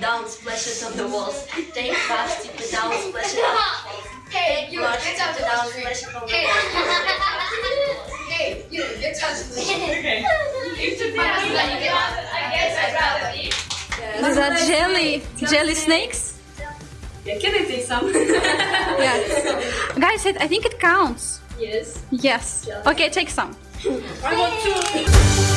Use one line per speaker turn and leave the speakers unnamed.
down, splash it on the walls. Take fast. tip it down, splash it on the walls.
Hey, you, get out of the street.
Hey, you on the
Hey.
walls.
Hey, you, get out of the street.
Okay.
I guess I'd rather eat.
These are jelly, jelly snakes.
Yeah, can I take some?
Yes. Guys, it, I think it counts.
yes.
Yes. Okay, take some.
I want two.